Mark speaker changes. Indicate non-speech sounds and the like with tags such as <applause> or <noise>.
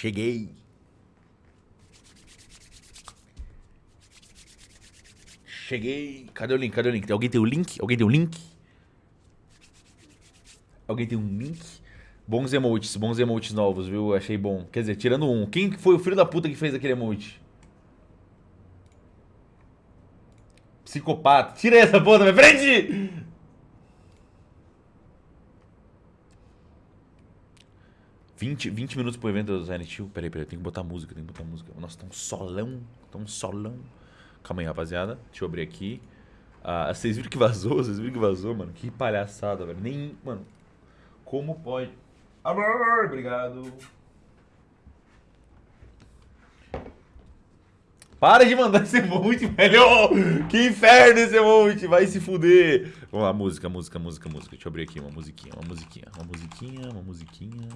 Speaker 1: Cheguei. Cheguei. Cadê o link? Cadê o link? Alguém tem o link? Alguém tem o link? Alguém tem um link? Bons emotes, bons emotes novos, viu? Achei bom. Quer dizer, tirando um. Quem foi o filho da puta que fez aquele emote? Psicopata. Tira essa porra da minha frente! Vinte, 20 minutos pro evento do Silent Hill. Peraí, peraí, tem que botar música, tem que botar música. Nossa, tá um solão, tá um solão. Calma aí, rapaziada. Deixa eu abrir aqui. Ah, vocês viram que vazou? Vocês viram que vazou, mano? Que palhaçada, velho. Nem, mano. Como pode? Amor, obrigado. Para de mandar esse emote, <laughs> velho! Que inferno esse emote! Vai se fuder! Vamos lá, música, música, música, música. Deixa eu abrir aqui uma musiquinha, uma musiquinha, uma musiquinha, uma musiquinha.